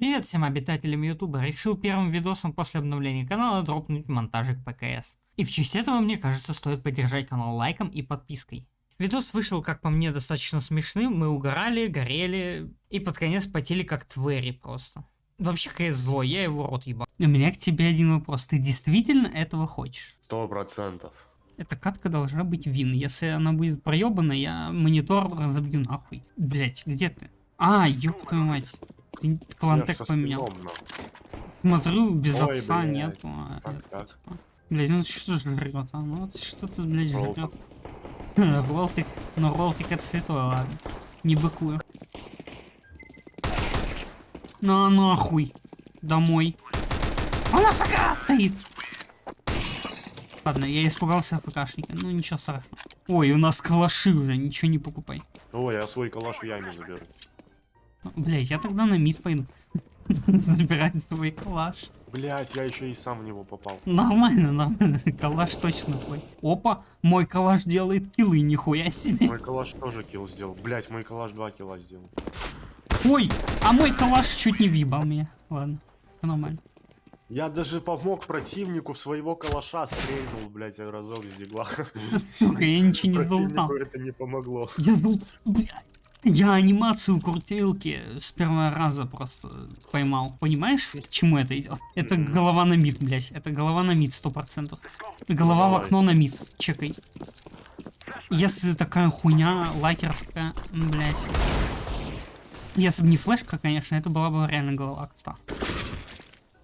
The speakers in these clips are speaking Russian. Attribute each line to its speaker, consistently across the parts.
Speaker 1: Привет всем обитателям ютуба, решил первым видосом после обновления канала дропнуть монтажик ПКС. И в честь этого, мне кажется, стоит поддержать канал лайком и подпиской. Видос вышел, как по мне, достаточно смешным, мы угорали, горели и под конец потели как твери просто. Вообще КС злой, я его рот ебал. У меня к тебе один вопрос, ты действительно этого хочешь?
Speaker 2: Сто процентов.
Speaker 1: Эта катка должна быть вин, если она будет проебана, я монитор разобью нахуй. Блять, где ты? А, ёб твою мать. Ты клантек поменял. Смотрю, без
Speaker 2: Ой,
Speaker 1: отца
Speaker 2: блядь.
Speaker 1: нету. а
Speaker 2: Как так?
Speaker 1: Блядь, ну что жрет, а? Ну вот что тут, блядь, жрет. Ролтик, ну ролтик это святой, ладно. Не быкую. На нахуй. Домой. Он АФК стоит. Ладно, я испугался АФКшника, ну ничего страшного. Ой, у нас калаши уже, ничего не покупай.
Speaker 2: Ой, я свой калаш в яме заберу.
Speaker 1: Блядь, я тогда на мид пойду. Забирать свой калаш.
Speaker 2: Блять, я еще и сам в него попал.
Speaker 1: Нормально, нормально. Калаш точно твой. Опа, мой калаш делает киллы, нихуя себе.
Speaker 2: Мой калаш тоже килл сделал. Блять, мой калаш два килла сделал.
Speaker 1: Ой, а мой калаш чуть не въебал меня. Ладно, нормально.
Speaker 2: Я даже помог противнику в своего калаша стрельнул, блять, разок с дигла.
Speaker 1: Сука, я ничего не.
Speaker 2: Противнику это не помогло.
Speaker 1: Я был, блядь. Я анимацию крутилки с первого раза просто поймал. Понимаешь, к чему это идет? Это голова на мид, блядь. Это голова на мид, сто процентов. Голова в окно на мид. Чекай. Если такая хуйня лакерская, блядь. Если бы не флешка, конечно, это была бы реально голова кста.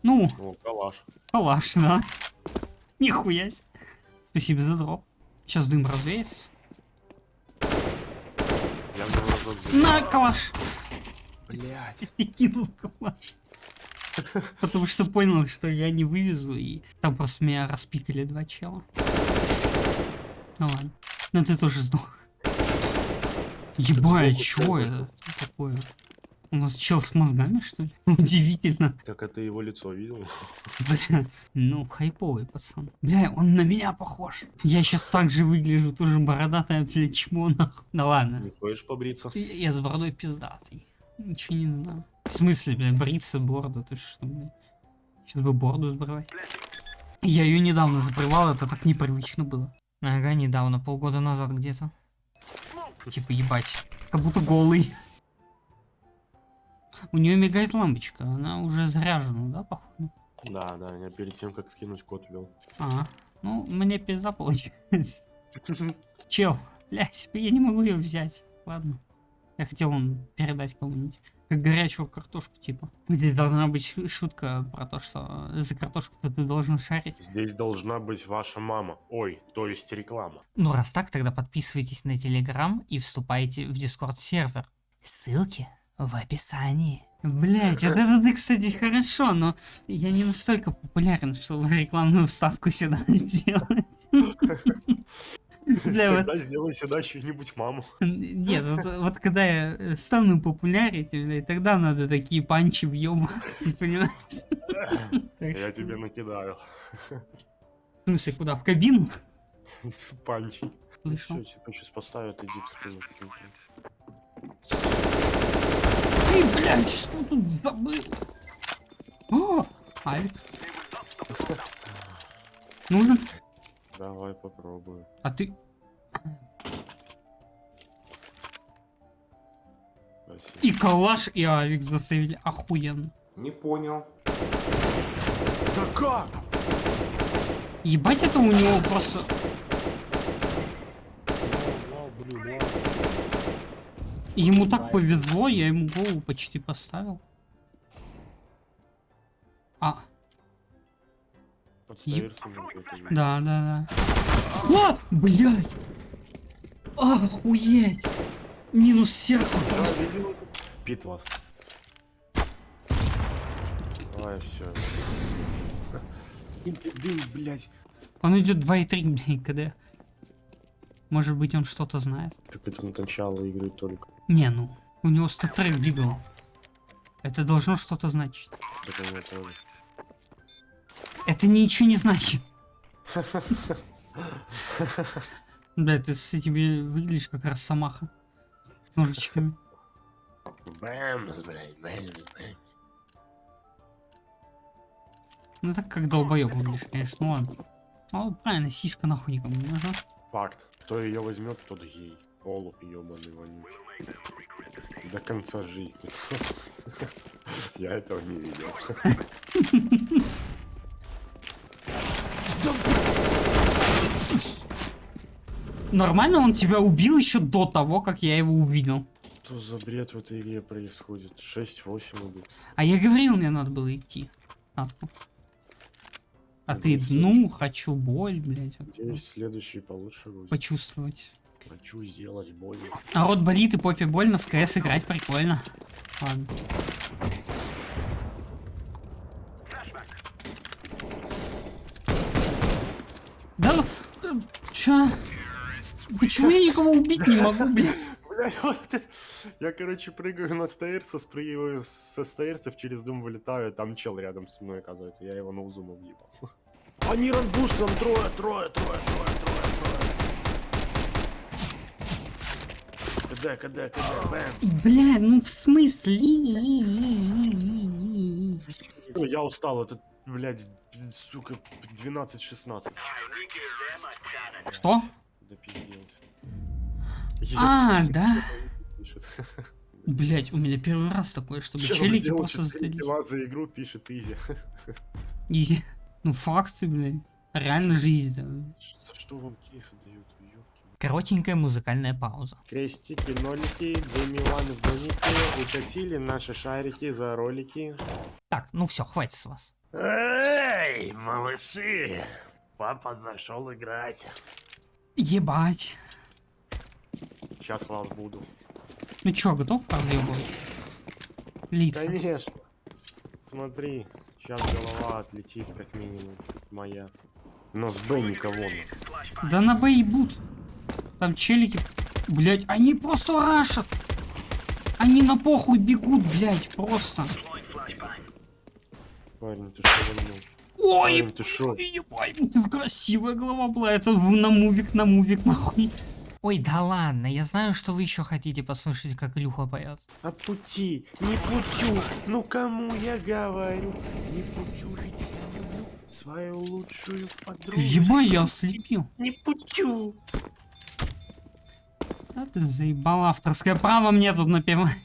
Speaker 1: Ну,
Speaker 2: О, калаш.
Speaker 1: калаш, да. Нихуя себе. Спасибо за дроп. Сейчас дым развеется.
Speaker 2: Я в него разок.
Speaker 1: На, калаш.
Speaker 2: Блять.
Speaker 1: и кинул калаш. Потому что понял, что я не вывезу, и там просто меня распикали два чела. Ну ладно. Но ты тоже сдох. Ебать, чё это такое? У нас чел с мозгами, что ли? Удивительно.
Speaker 2: Так это его лицо видел?
Speaker 1: Бля, ну хайповый пацан. Бля, он на меня похож. Я сейчас так же выгляжу, тоже бородатая, блядь, чмо нахуй. Да ладно.
Speaker 2: Не хочешь побриться?
Speaker 1: Я, я с бородой пиздатый. Ничего не знаю. В смысле, блядь, бриться, бороду, ты что, блядь? Сейчас бы бороду сбривать. Я ее недавно забривал, это так непривычно было. Ага, недавно, полгода назад где-то. Типа, ебать, как будто голый. У нее мигает лампочка, она уже заряжена, да, походу?
Speaker 2: Да, да, я перед тем, как скинуть код ввел.
Speaker 1: Ага. Ну, мне пизда получилось. Чел, блядь, я не могу ее взять. Ладно. Я хотел он передать кому-нибудь. Как горячую картошку, типа. Здесь должна быть шутка про то, что за картошку-то ты должен шарить.
Speaker 2: Здесь должна быть ваша мама. Ой, то есть реклама.
Speaker 1: Ну, раз так, тогда подписывайтесь на Телеграм и вступайте в Дискорд сервер. Ссылки в описании. Блять, вот это ты, кстати, хорошо, но я не настолько популярен, чтобы рекламную вставку сюда сделать. Бля, вот
Speaker 2: Тогда сделай сюда чью-нибудь маму.
Speaker 1: Нет, вот, вот когда я э, стану популярить, тогда надо такие панчи въебать, понимаешь?
Speaker 2: Я тебе накидаю.
Speaker 1: В смысле, куда? В кабину?
Speaker 2: Панчи.
Speaker 1: Слышал.
Speaker 2: Сейчас поставят, иди в спину.
Speaker 1: Эй, блядь, что тут забыл? О, Авик. Нужен?
Speaker 2: Давай попробую.
Speaker 1: А ты...
Speaker 2: Спасибо.
Speaker 1: И калаш, и авик засейвили. Охуенно.
Speaker 3: Не понял.
Speaker 2: Да как?
Speaker 1: Ебать это у него просто... Ему так повезло, я ему голову почти поставил. А,
Speaker 2: вид.
Speaker 1: да, да, да. А, блядь! Охуеть! Минус сердце просто.
Speaker 2: Пит вас. Давай, все. Дым, блядь.
Speaker 1: Он идет 2,3, блядь, КД. Может быть он что-то знает.
Speaker 2: Так это на начало игры только.
Speaker 1: Не, ну, у него статрек бигал. Это должно что-то значить.
Speaker 2: Это.
Speaker 1: Это ничего не значит. Бля, ты с этими выглядишь как росомаха. С ножичками.
Speaker 2: Бэмс, блядь, бэмс, бэмс.
Speaker 1: Ну так как долбоёб выглядишь, конечно, ну ладно. Вот правильно, сишка нахуй никому не нужна.
Speaker 2: Факт. Кто ее возьмет, тот гей. Олуп ебаный вонючий. До конца жизни. Я этого не видел.
Speaker 1: Нормально он тебя убил еще до того, как я его увидел.
Speaker 2: Что за бред в этой игре происходит? 6-8 идут.
Speaker 1: А я говорил, мне надо было идти. Атку. А ты, ну,
Speaker 2: следующий.
Speaker 1: хочу боль, блядь, вот,
Speaker 2: Надеюсь, следующий получше будет.
Speaker 1: почувствовать.
Speaker 2: Хочу сделать больно.
Speaker 1: А рот болит и попе больно, в КС играть прикольно. Ладно. Да, э, чё? Почему я никого убить не могу, блядь?
Speaker 2: Блядь, вот это... Я, короче, прыгаю на стейрса, спрыгиваю со стейрсов, через дом вылетаю, там чел рядом со мной, оказывается. Я его на узум въебал. Они ранбуш, там трое, трое, трое, трое, трое, трое. КД, КД, КД, бэм.
Speaker 1: Бля, ну в смысле?
Speaker 2: Ну, я устал, это, блядь, сука, 12-16.
Speaker 1: Что?
Speaker 2: Да пиздец.
Speaker 1: А, да? Блять, у меня первый раз такое, чтобы
Speaker 2: Чел
Speaker 1: челики
Speaker 2: сделал
Speaker 1: просто
Speaker 2: 4
Speaker 1: сдались.
Speaker 2: килла за игру, пишет Изи.
Speaker 1: Изи. Ну факты, блядь. Реально жизнь. да.
Speaker 2: Что, что вам кейсы дают?
Speaker 1: Коротенькая музыкальная пауза.
Speaker 2: Крестики, нолики, две Миланы в домике, укатили наши шарики за ролики.
Speaker 1: Так, ну все, хватит с вас.
Speaker 2: Эй, малыши! Папа зашел играть.
Speaker 1: Ебать.
Speaker 2: Сейчас вас буду.
Speaker 1: Ну чё, готов разъебывать? Лица.
Speaker 2: Конечно. Смотри, сейчас голова отлетит, как минимум, моя. Но с Б никого нет.
Speaker 1: Да на Б ебут. Там челики. Блять, они просто рашат. Они на похуй бегут, блять, просто.
Speaker 2: Парень, ты что вольнул?
Speaker 1: Ой,
Speaker 2: Парень, ты шо?
Speaker 1: ебать, красивая голова была. Это на мувик, на мувик, нахуй. Ой, да ладно, я знаю, что вы еще хотите послушать, как Илюха поет.
Speaker 2: А пути, не путю, ну кому я говорю? Не путю жить я люблю свою лучшую подругу.
Speaker 1: Ебать, я ослепил.
Speaker 2: Не путю.
Speaker 1: Да ты заебал авторское право мне тут напевать.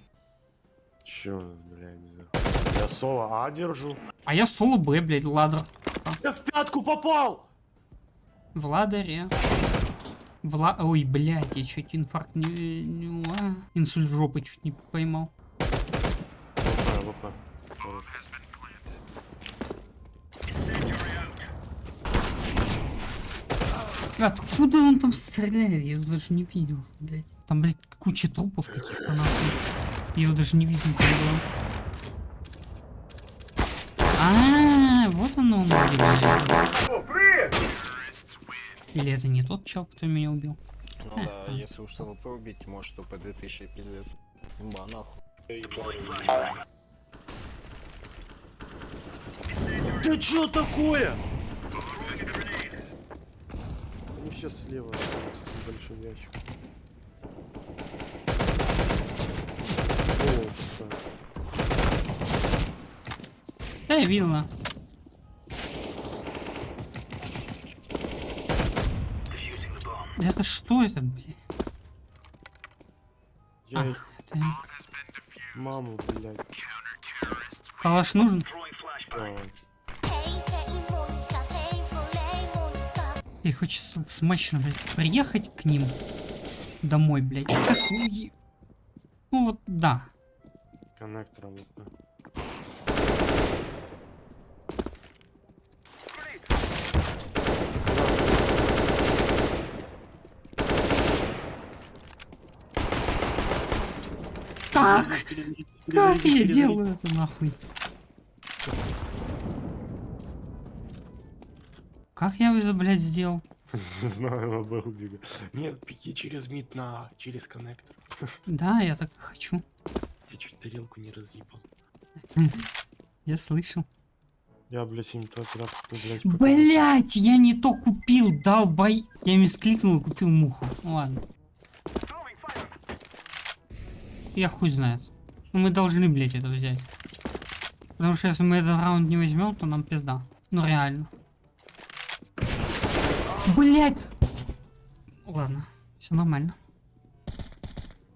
Speaker 2: Чё, блядь, за... Я соло А держу.
Speaker 1: А я соло Б, блядь, ладр.
Speaker 2: Я в пятку попал!
Speaker 1: В ладаре. Вла... Ой, блядь, я чуть инфаркт не... не- а, Инсульт жопы чуть не поймал.
Speaker 2: ВП. Хорош.
Speaker 1: Откуда он там стреляет? Я даже не видел, блядь. Там, блядь, куча трупов каких-то нахуй. Я его даже не видел где было. А, вот оно, блядь. Или это не тот чел, кто меня убил?
Speaker 3: Ну да, если уж СВП убить, может то по 2000 пиздец. Имба, нахуй.
Speaker 2: Ты чё такое? Они все слева, с большим ящиком. О.
Speaker 1: Да, я видела. Это что это, блядь?
Speaker 2: Я
Speaker 1: А,
Speaker 2: их
Speaker 1: это
Speaker 2: маму, блядь.
Speaker 1: калаш нужен?
Speaker 2: Давай.
Speaker 1: И хочется смачно, блядь, приехать к ним домой, блядь. как Ну вот, да.
Speaker 2: Коннектором ВП.
Speaker 1: Как? Как я делаю это нахуй? Как я это, блядь, сделал?
Speaker 2: Не знаю, ВП убегаю. Нет, пеки через мид на... через коннектор.
Speaker 1: Да, я так и хочу.
Speaker 2: Я чуть тарелку не разъебал.
Speaker 1: Я слышал.
Speaker 2: Я, блядь, им тот раз, кто, блядь,
Speaker 1: Блять, я не то купил, долбай. Я мискликнул и купил муху. Ладно. Я хуй знает. Ну мы должны, блять, это взять. Потому что если мы этот раунд не возьмем, то нам пизда. Ну реально. Блять! Ладно, все нормально.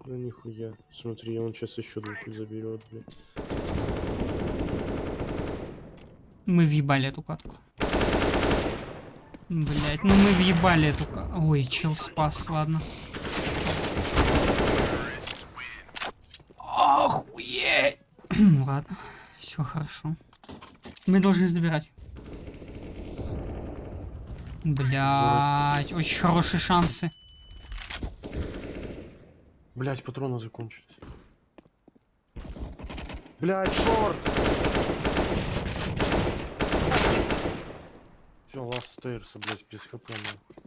Speaker 2: Ну нихуя. Смотри, он сейчас еще двух заберет, блядь.
Speaker 1: Мы въебали эту катку. Блять, ну мы въебали эту катку. Ой, чел спас, ладно. Охуеть! Ладно, все хорошо. Мы должны забирать. Блять, очень хорошие шансы.
Speaker 2: Блять, патроны закончились. Блять, шорт! Все, ласт стейрса, блять, без хп, нахуй.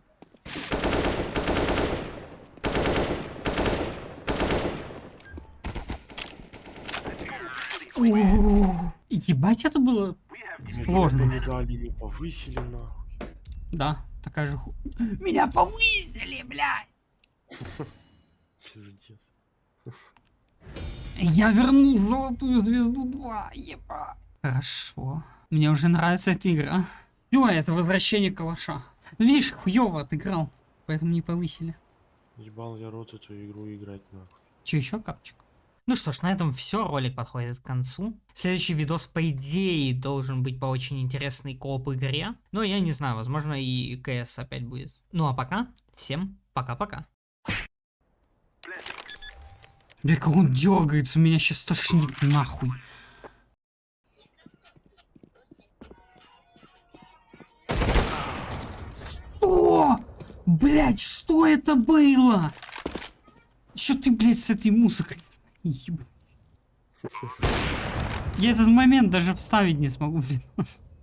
Speaker 1: Ебать, это было сложно.
Speaker 2: Повысили, нахуй.
Speaker 1: Да, такая же ху... Меня повысили, блядь!
Speaker 2: Пиздец.
Speaker 1: Я вернул золотую звезду 2, еба. Хорошо. Мне уже нравится эта игра. Все, это возвращение калаша. Видишь, хуёво отыграл, поэтому не повысили.
Speaker 2: Ебал я рот эту игру играть, нахуй.
Speaker 1: Че еще, капчик? Ну что ж, на этом все, ролик подходит к концу. Следующий видос, по идее, должен быть по очень интересной кооп игре. Но я не знаю, возможно и КС опять будет. Ну а пока, всем пока-пока. Бля, как он дергается, меня сейчас тошнит нахуй. Что? Блять, что это было? Что ты, блядь, с этой музыкой? Я этот момент даже вставить не смогу в видос.